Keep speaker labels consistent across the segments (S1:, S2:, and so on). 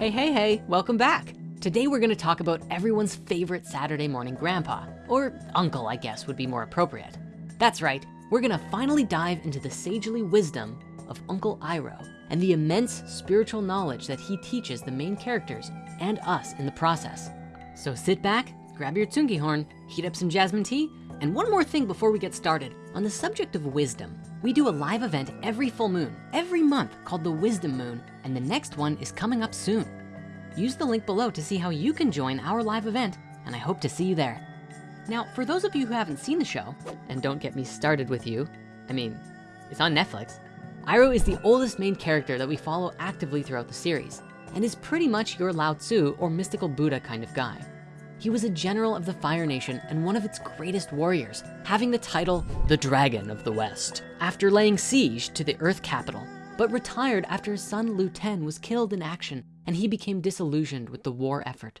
S1: Hey, hey, hey, welcome back. Today we're gonna talk about everyone's favorite Saturday morning grandpa, or uncle, I guess would be more appropriate. That's right, we're gonna finally dive into the sagely wisdom of Uncle Iroh and the immense spiritual knowledge that he teaches the main characters and us in the process. So sit back, grab your tsungi horn, heat up some jasmine tea, and one more thing before we get started. On the subject of wisdom, we do a live event every full moon, every month called the Wisdom Moon, and the next one is coming up soon. Use the link below to see how you can join our live event, and I hope to see you there. Now, for those of you who haven't seen the show, and don't get me started with you, I mean, it's on Netflix. Iroh is the oldest main character that we follow actively throughout the series, and is pretty much your Lao Tzu or mystical Buddha kind of guy. He was a general of the Fire Nation and one of its greatest warriors, having the title, the Dragon of the West, after laying siege to the Earth capital, but retired after his son Lu Ten was killed in action and he became disillusioned with the war effort.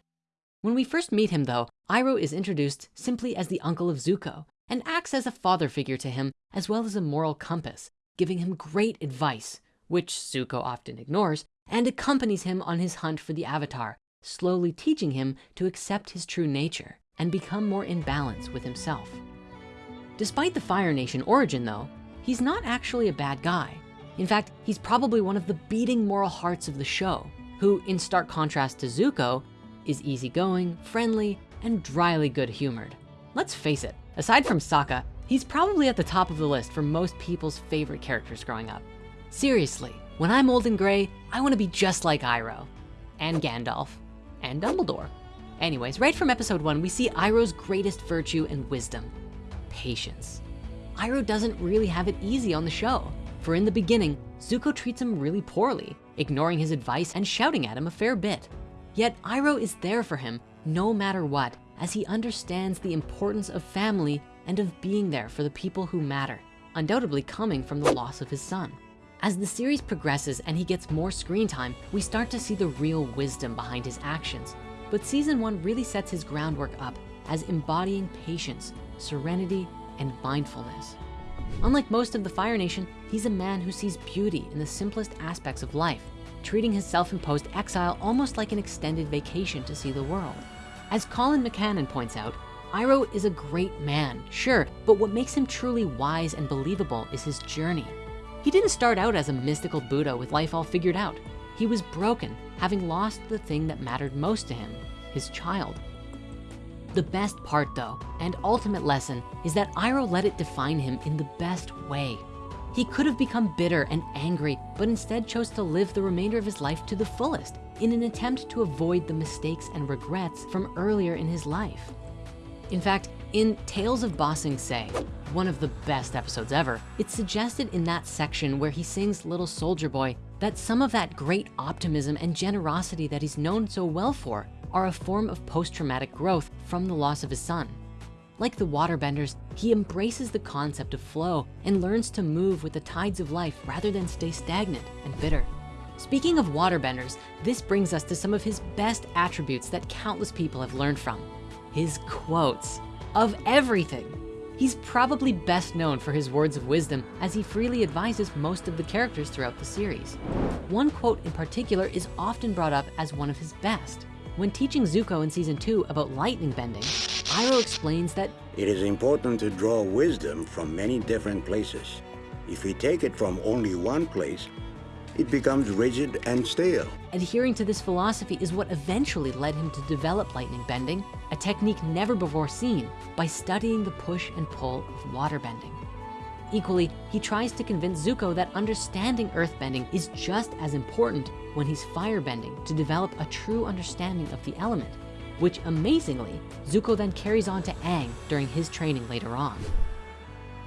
S1: When we first meet him though, Iroh is introduced simply as the uncle of Zuko and acts as a father figure to him as well as a moral compass, giving him great advice, which Zuko often ignores, and accompanies him on his hunt for the Avatar, slowly teaching him to accept his true nature and become more in balance with himself. Despite the Fire Nation origin though, he's not actually a bad guy. In fact, he's probably one of the beating moral hearts of the show, who in stark contrast to Zuko, is easygoing, friendly, and dryly good humored. Let's face it, aside from Sokka, he's probably at the top of the list for most people's favorite characters growing up. Seriously, when I'm old and gray, I wanna be just like Iroh and Gandalf and Dumbledore. Anyways, right from episode one, we see Iroh's greatest virtue and wisdom, patience. Iroh doesn't really have it easy on the show. For in the beginning, Zuko treats him really poorly, ignoring his advice and shouting at him a fair bit. Yet Iroh is there for him no matter what, as he understands the importance of family and of being there for the people who matter, undoubtedly coming from the loss of his son. As the series progresses and he gets more screen time, we start to see the real wisdom behind his actions. But season one really sets his groundwork up as embodying patience, serenity, and mindfulness. Unlike most of the Fire Nation, he's a man who sees beauty in the simplest aspects of life, treating his self-imposed exile almost like an extended vacation to see the world. As Colin McCannon points out, Iroh is a great man, sure, but what makes him truly wise and believable is his journey. He didn't start out as a mystical Buddha with life all figured out. He was broken, having lost the thing that mattered most to him, his child. The best part though, and ultimate lesson, is that Iroh let it define him in the best way. He could have become bitter and angry, but instead chose to live the remainder of his life to the fullest in an attempt to avoid the mistakes and regrets from earlier in his life. In fact, in Tales of Ba Sing Se, one of the best episodes ever, it's suggested in that section where he sings Little Soldier Boy that some of that great optimism and generosity that he's known so well for are a form of post-traumatic growth from the loss of his son. Like the waterbenders, he embraces the concept of flow and learns to move with the tides of life rather than stay stagnant and bitter. Speaking of waterbenders, this brings us to some of his best attributes that countless people have learned from. His quotes of everything. He's probably best known for his words of wisdom as he freely advises most of the characters throughout the series. One quote in particular is often brought up as one of his best. When teaching Zuko in season two about lightning bending, Iroh explains that
S2: It is important to draw wisdom from many different places. If we take it from only one place, it becomes rigid and stale.
S1: adhering to this philosophy is what eventually led him to develop lightning bending, a technique never before seen by studying the push and pull of water bending. Equally, he tries to convince Zuko that understanding earthbending is just as important when he's firebending to develop a true understanding of the element, which amazingly, Zuko then carries on to Aang during his training later on.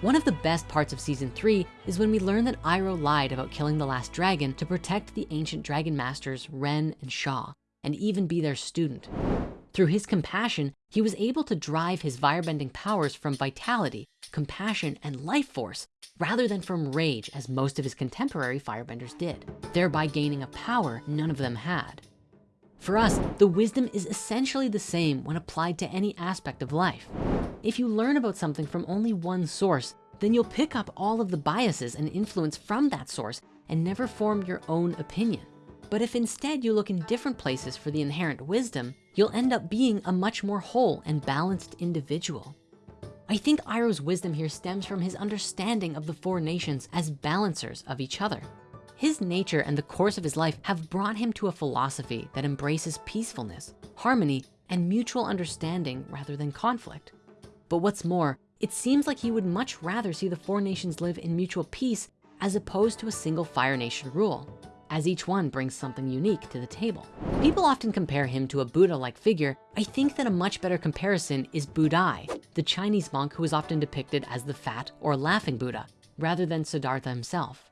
S1: One of the best parts of season three is when we learn that Iroh lied about killing the last dragon to protect the ancient dragon masters Ran and Shaw, and even be their student. Through his compassion, he was able to drive his firebending powers from vitality, compassion, and life force, rather than from rage as most of his contemporary firebenders did, thereby gaining a power none of them had. For us, the wisdom is essentially the same when applied to any aspect of life. If you learn about something from only one source, then you'll pick up all of the biases and influence from that source and never form your own opinion. But if instead you look in different places for the inherent wisdom, you'll end up being a much more whole and balanced individual. I think Iroh's wisdom here stems from his understanding of the four nations as balancers of each other. His nature and the course of his life have brought him to a philosophy that embraces peacefulness, harmony, and mutual understanding rather than conflict. But what's more, it seems like he would much rather see the four nations live in mutual peace as opposed to a single fire nation rule, as each one brings something unique to the table. People often compare him to a Buddha-like figure. I think that a much better comparison is Budai, the Chinese monk who is often depicted as the fat or laughing Buddha, rather than Siddhartha himself.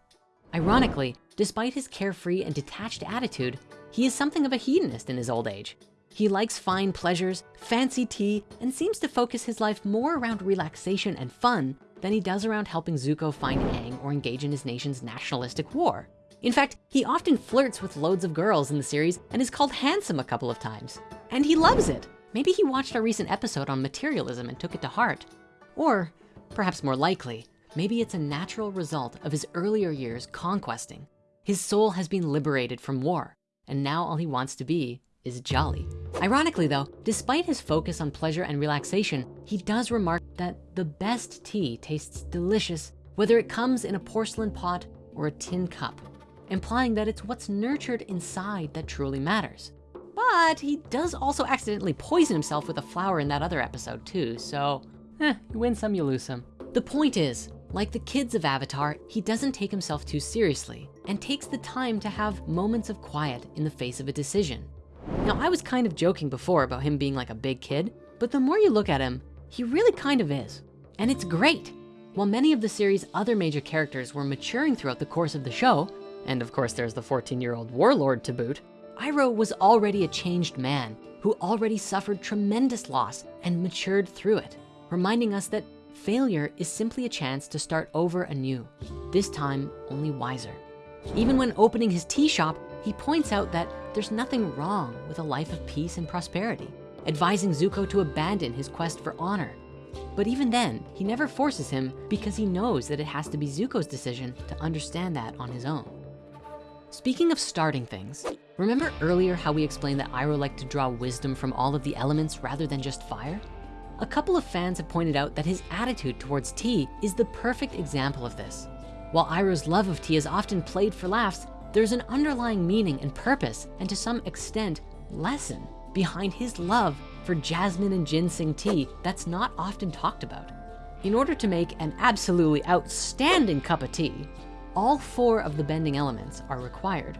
S1: Ironically, despite his carefree and detached attitude, he is something of a hedonist in his old age. He likes fine pleasures, fancy tea, and seems to focus his life more around relaxation and fun than he does around helping Zuko find Aang or engage in his nation's nationalistic war. In fact, he often flirts with loads of girls in the series and is called handsome a couple of times. And he loves it. Maybe he watched our recent episode on materialism and took it to heart. Or perhaps more likely, maybe it's a natural result of his earlier years conquesting. His soul has been liberated from war, and now all he wants to be is jolly. Ironically though, despite his focus on pleasure and relaxation, he does remark that the best tea tastes delicious, whether it comes in a porcelain pot or a tin cup, implying that it's what's nurtured inside that truly matters. But he does also accidentally poison himself with a flower in that other episode too, so eh, you win some, you lose some. The point is, like the kids of Avatar, he doesn't take himself too seriously and takes the time to have moments of quiet in the face of a decision. Now, I was kind of joking before about him being like a big kid, but the more you look at him, he really kind of is. And it's great. While many of the series' other major characters were maturing throughout the course of the show, and of course there's the 14-year-old warlord to boot, Iroh was already a changed man who already suffered tremendous loss and matured through it, reminding us that failure is simply a chance to start over anew, this time only wiser. Even when opening his tea shop, he points out that there's nothing wrong with a life of peace and prosperity, advising Zuko to abandon his quest for honor. But even then, he never forces him because he knows that it has to be Zuko's decision to understand that on his own. Speaking of starting things, remember earlier how we explained that Iroh liked to draw wisdom from all of the elements rather than just fire? A couple of fans have pointed out that his attitude towards tea is the perfect example of this. While Iroh's love of tea is often played for laughs, there's an underlying meaning and purpose, and to some extent, lesson behind his love for jasmine and ginseng tea that's not often talked about. In order to make an absolutely outstanding cup of tea, all four of the bending elements are required.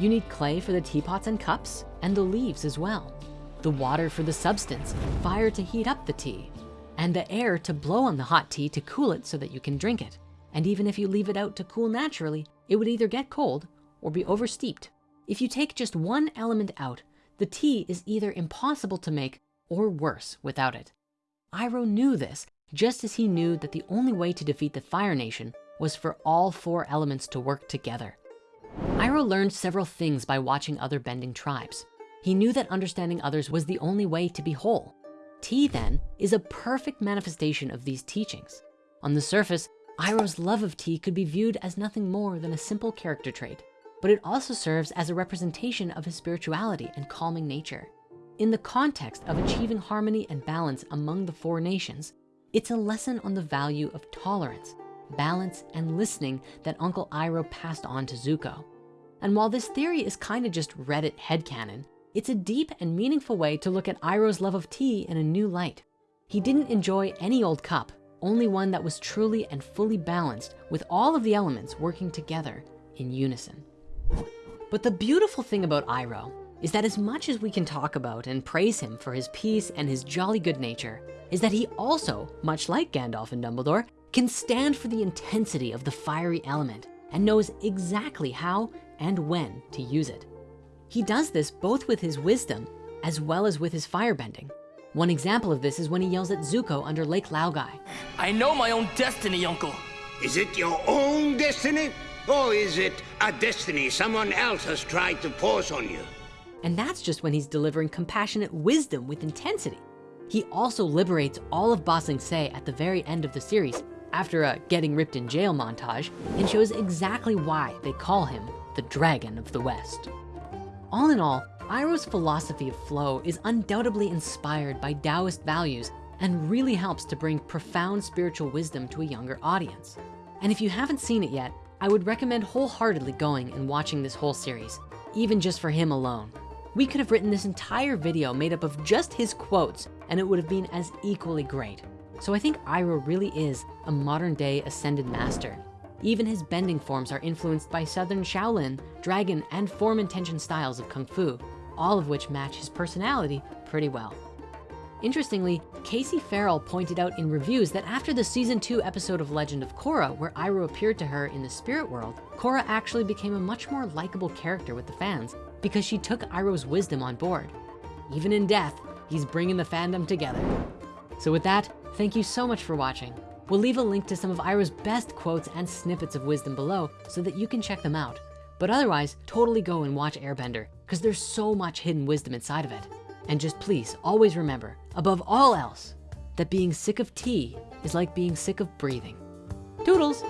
S1: You need clay for the teapots and cups, and the leaves as well. The water for the substance, fire to heat up the tea, and the air to blow on the hot tea to cool it so that you can drink it. And even if you leave it out to cool naturally, it would either get cold or be oversteeped. If you take just one element out, the tea is either impossible to make or worse without it. Iroh knew this, just as he knew that the only way to defeat the Fire Nation was for all four elements to work together. Iroh learned several things by watching other bending tribes. He knew that understanding others was the only way to be whole. Tea then is a perfect manifestation of these teachings. On the surface, Iroh's love of tea could be viewed as nothing more than a simple character trait but it also serves as a representation of his spirituality and calming nature. In the context of achieving harmony and balance among the four nations, it's a lesson on the value of tolerance, balance, and listening that Uncle Iroh passed on to Zuko. And while this theory is kind of just Reddit headcanon, it's a deep and meaningful way to look at Iroh's love of tea in a new light. He didn't enjoy any old cup, only one that was truly and fully balanced with all of the elements working together in unison. But the beautiful thing about Iroh is that as much as we can talk about and praise him for his peace and his jolly good nature, is that he also, much like Gandalf and Dumbledore, can stand for the intensity of the fiery element and knows exactly how and when to use it. He does this both with his wisdom as well as with his firebending. One example of this is when he yells at Zuko under Lake Laogai.
S3: I know my own destiny, Uncle.
S2: Is it your own destiny? Or is it a destiny someone else has tried to force on you?
S1: And that's just when he's delivering compassionate wisdom with intensity. He also liberates all of Ba Sing Se at the very end of the series after a getting ripped in jail montage and shows exactly why they call him the Dragon of the West. All in all, Iroh's philosophy of flow is undoubtedly inspired by Taoist values and really helps to bring profound spiritual wisdom to a younger audience. And if you haven't seen it yet, I would recommend wholeheartedly going and watching this whole series, even just for him alone. We could have written this entire video made up of just his quotes and it would have been as equally great. So I think Iroh really is a modern day ascended master. Even his bending forms are influenced by Southern Shaolin, Dragon, and form intention styles of Kung Fu, all of which match his personality pretty well. Interestingly, Casey Farrell pointed out in reviews that after the season two episode of Legend of Korra, where Iroh appeared to her in the spirit world, Korra actually became a much more likable character with the fans because she took Iroh's wisdom on board. Even in death, he's bringing the fandom together. So with that, thank you so much for watching. We'll leave a link to some of Iroh's best quotes and snippets of wisdom below so that you can check them out. But otherwise, totally go and watch Airbender because there's so much hidden wisdom inside of it. And just please always remember, above all else, that being sick of tea is like being sick of breathing. Toodles!